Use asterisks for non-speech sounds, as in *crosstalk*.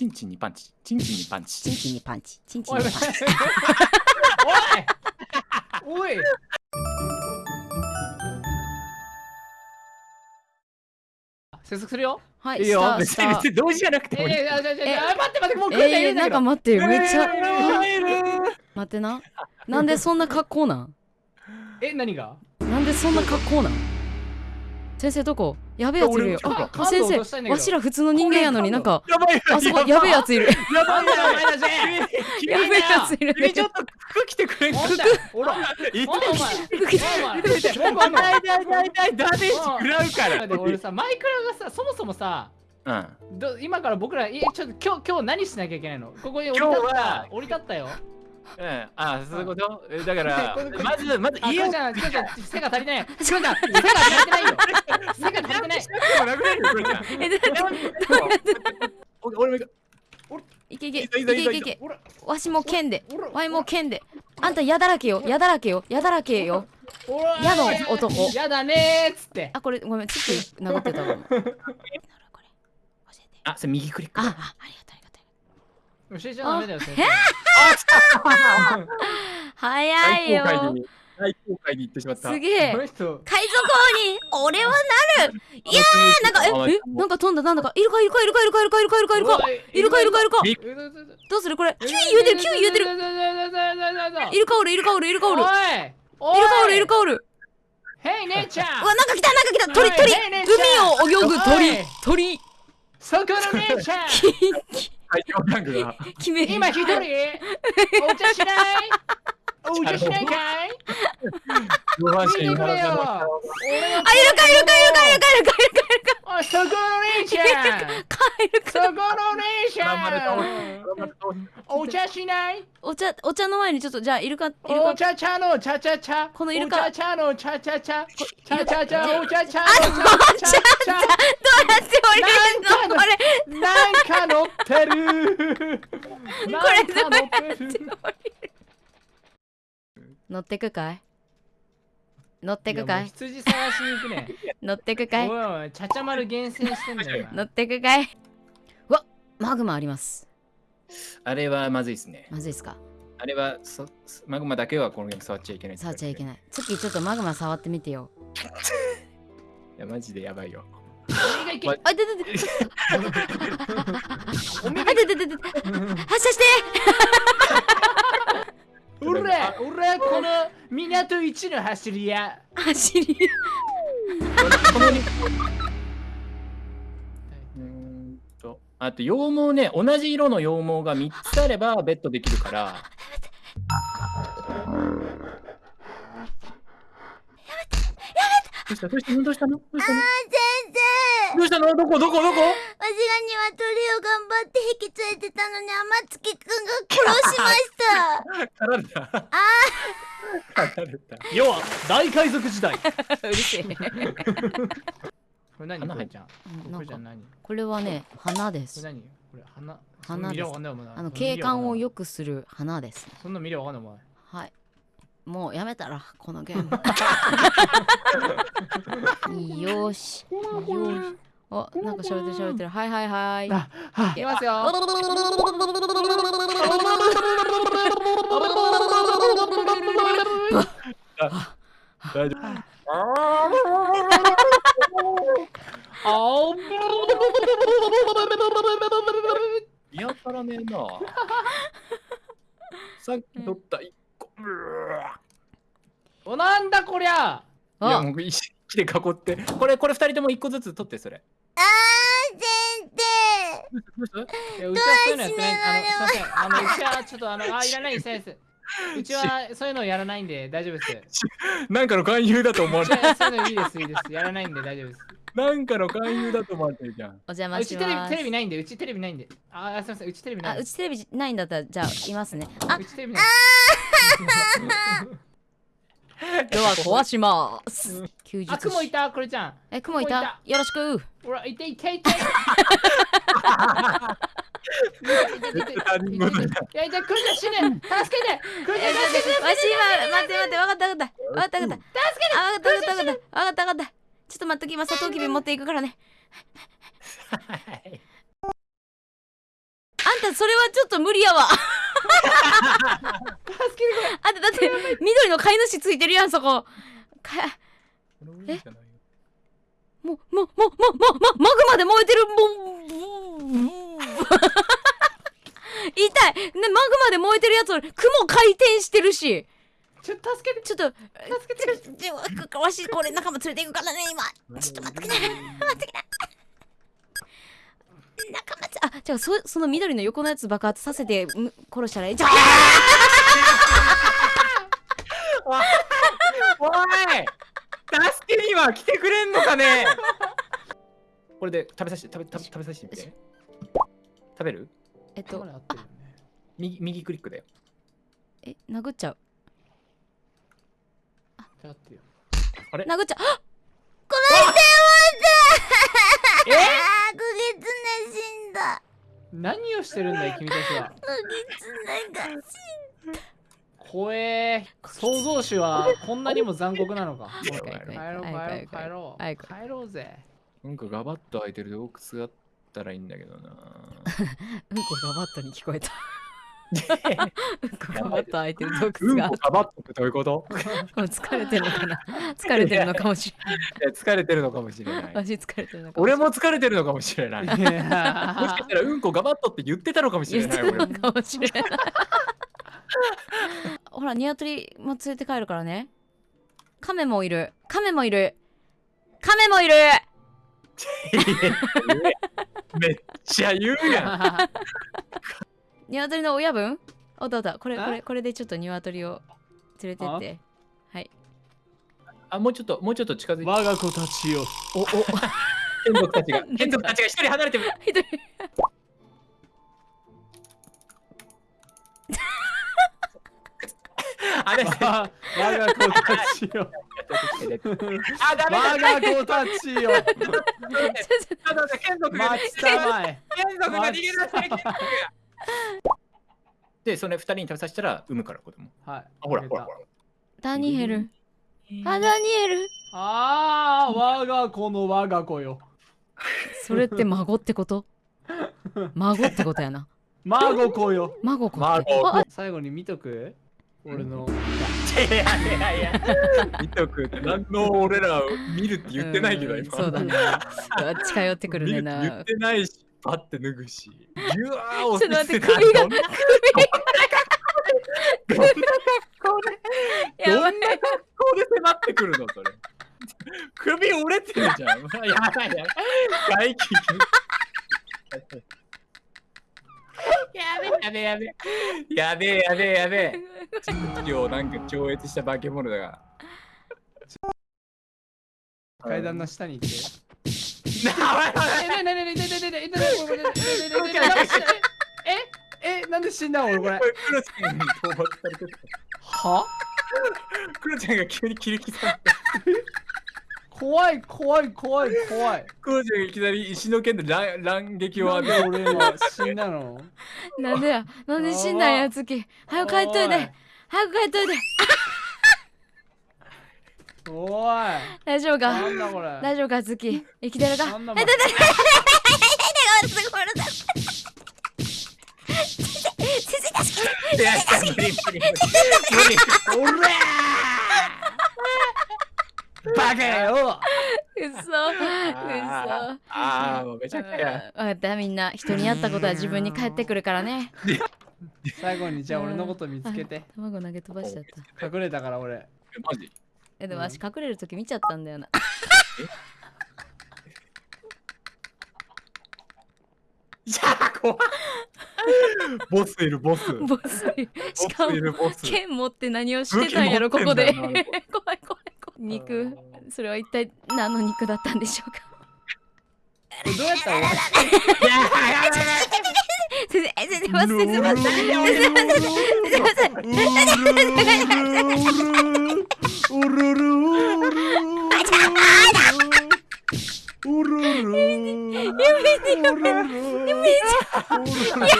チンチンにパンチ。チンチンにパンチ。チンチンにパンチ。チンチンにパンチ。おいおい。接続するよ。はいいいよス別に別に同時じゃなくてえもいいー、あじゃあじゃあえあ待って待ってもう来るんだえー、なんか待ってめっちゃ入る。待ってな。なんでそんな格好なん？え何が？なんでそんな格好なん？先生どこ？やべえやついるよ。あ先生わしら普通の人間やのになんかやばいあそこやべえやついる。やばいやべえやついる。君ちょっと服着てくれんかほら服着てお前痛い痛いなんかあんの痛い痛い痛いダメージ食らうからで俺さマイクラがさそもそもさうんど今から僕らいちょっと今日今日何しなきゃいけないのここに降り立っ今日はた降り立ったようんあそういうことえだからまずまずあ、家をクロちゃん、クロちゃん、背が足りない。背が足りてないよ。背が足りてない。もなくなるじゃん *laughs* え俺も行く。いけいけいけいけいけ。わしも剣で。わいも剣で。あんたやだらけよやだらけよやだらけよ。矢の男。やだねーっつって。あこれごめんちょっと殴ってたわ。これ教えてあそれ右クリック。あありがとうありがとう。教えちゃダメだよ、先生。早いよ大公開に行ってしまった。すげえ。海賊王に俺はなる。いやーなんかええなんか飛んだなんだか。イルカイルカイルカイルカイルカイルカイルカイルカイルカイルカイルカびどうするこれ？キュイ言うてるキュイ言うてるイルカおるイルカおるイルカおるイルおいおいカおるイルカおるヘイ姉ちゃんうわなんか来たなんか来た鳥鳥海を泳ぐお鳥い鳥そこの姉ちゃん最強ギャングが決め今一人お茶しないお茶しないかい上半身見てくれよ。が俺のあイルカイルカイルカイルカイルカイルカイルカイルおいそこの姉ちゃん。カイルカそこの姉ちゃん。お茶しない？お茶お茶の前にちょっとじゃあイルカイルカお茶茶の茶茶茶。このイルカ。お茶茶の茶茶茶。茶茶茶お茶茶のあ茶茶茶。どうやって降りるの？これなんか乗ってる。なんか乗ってる？乗ってくかい？乗ってくかい？羊探しに行くね。*laughs* 乗ってくかい？おいおいちゃちゃ丸厳選してんだよ乗ってくかい？うわマグマあります。あれはまずいですね。まずいですか？あれはそマグマだけはこのゲーム触っちゃいけない触っちゃいけない。ないツッキーちょっとマグマ触ってみてよ。*laughs* いやマジでやばいよ。おあいててて。おめあいてててて。*laughs* 発射して港一の走り屋。走りこのにうーんと。あと羊毛ね同じ色の羊毛が3つあればベットできるから。どうした？どうした？のどうした？のどうした？の先どうしたの？どこ？どこ？どこ？が鶏を頑張って引き連れてたのに天月くんが殺しました。狩られたあ狩られた要は大海賊時代。*laughs* こうるせえれ？何花ちゃんこれじゃん何？ここれはね花でれす何？これ花？花です。そんな見りゃわかんない。もんなあの景観を良くする花です。ねそんな見りゃわかんない。お前はい。もうやめたらこのゲーム。*laughs* よし。よしあなんか喋ってる喋ってる。はいはいはい。あい。きますよ。大丈夫あ見当たらねえなさっき取った1個おなんだこりゃいやあもう石で囲ってこれこれ2人とも1個ずつ取ってそれうちはそういうのやってない。あのすいません。あのうちはちょっとあのあいらないです。先生うちはそういうのやらないんで大丈夫です。なんかの勧誘だと思われてはそういうのいいですいいです。やらないんで大丈夫です。なんかの勧誘だと思われてるじゃん。お邪魔しあうちテレビますテレビないんでうちテレビないんで。あすいませんうちテレビないあうちテレビないんだったらじゃあいますね。あうちテレビない *laughs* *laughs* ドア壊します。休日。あ雲いた？これちゃん。え雲いた？よろしく。ほらいていていて。いやいやくるちゃん死ね助けてくるちゃん助けてわし今待って待ってわかったわかったわかったわかった助けてあわかったわかったわかったわかったわかったちょっと待っとき今サトウキビ持っていくからねたそれはちょっと無理やわあだって緑の飼い主ついてるやんそこ。かえもうもうもうもうもうもうマグマで燃えてるもう痛い。ねマグマで燃えてるやつ雲回転してるし。ちょっと助けて。ちょっと助けて。わしこれ仲間連れていくからね今ちょっと待ってくれ待ってくれ仲間つあじゃあそその緑の横のやつ爆発させてむ殺したらいいじゃあ。*laughs* おい。助けには来てくれんのかね。これで食べさせて食べ食べ食べさせてみて。食べる？えっとね。右右クリックだよ。え殴っちゃう。あってよ。殴っちゃう。えあー。何をしてるんだい君たちは。クギツネが。怖え創造主はこんなにも残酷なのか。早く早く帰ろう。早く早く帰ろう帰ろうぜ。なんかガバッと開いてる洞窟があったらいいんだけどな。*laughs* うんこがバットに聞こえたうん *laughs* こがバット開いてる洞窟が。うんこガバッとってどういうこと？もう疲れてるのかな？疲れてるのかもしれない。疲れてるのかもしれない。私疲れてるのかもしれ俺も疲れてるのかもしれない。もしかしたらうんこガバッとって言ってたのかもし言ってれない俺もるのかもしれない。ほらニワトリも連れて帰るからね。カメもいる。カメもいる。カメもいる。めっちゃ言うやん *laughs* ニワトリの親分？おったおった。これあこれこれでちょっとニワトリを連れてって。はい。あもうちょっともうちょっと近づいて。我が子たちよ。おお剣族 *laughs* たちが *laughs* 剣族たちが一人離れてる。一人。あれ？我が子たちよ。あダメだ。我が子たちよ。*laughs* ちょっと待って剣族が待ちたまえ。剣族が逃げ出して剣族が *laughs* でそれ二人に食べさせたら産むから子供。はい。あほらほらほら。ダニエル。あダニエル。ああ我が子の我が子よ。それって孫ってこと？*laughs* 孫ってことやな。孫子よ。孫子って。孫ああ最後に見とく？俺の。いやいやいや *laughs* 見とく。って何の俺ら見るって言ってないけどうん今。そうだね。近寄ってくるね見るって言なってないしパッて脱ぐしギュワーをちょっと待って首がどんな格好でやばいどんな格好で迫ってくるのそれ。首折れてるじゃん。やばいやばい。外気やべえやべえやべえ。やべえやべえやべえ。地域をなんか超越した化け物だが階段の下に行って。なえ、なになになになになになになにえ、なんで死んだの俺これクロちゃんに討伐されてたはクロちゃんが急に切り刻んで怖い怖い怖い怖いクロちゃんがいきなり石の剣で乱乱撃を浴びて俺は死んだのなんでや。なんで死んだんやつき早く帰っといて早く帰っといておい。大丈夫か？なんだこれ。大丈夫か月生きてるか？なんだえだだいやいや無理無理無理無理おらバカようっそうあーあーもうめちゃくちゃ分かったみんな人にやったことは自分に返ってくるからね最後にじゃあ俺のこと見つけて卵投げ飛ばしちゃった隠れたから俺マジえでも私隠れる時見ちゃったんだよな。いやー怖いボスいるボス。ボボスしかもスいるボス。剣持って何をしてたんやろここで。*laughs* 怖い怖い怖い。肉。それは一体何の肉だったんでしょうか？どうやったら終わ先生先生待って先生待って先生待って先生待ってうるるうるうるるやめてやめてやめやめよ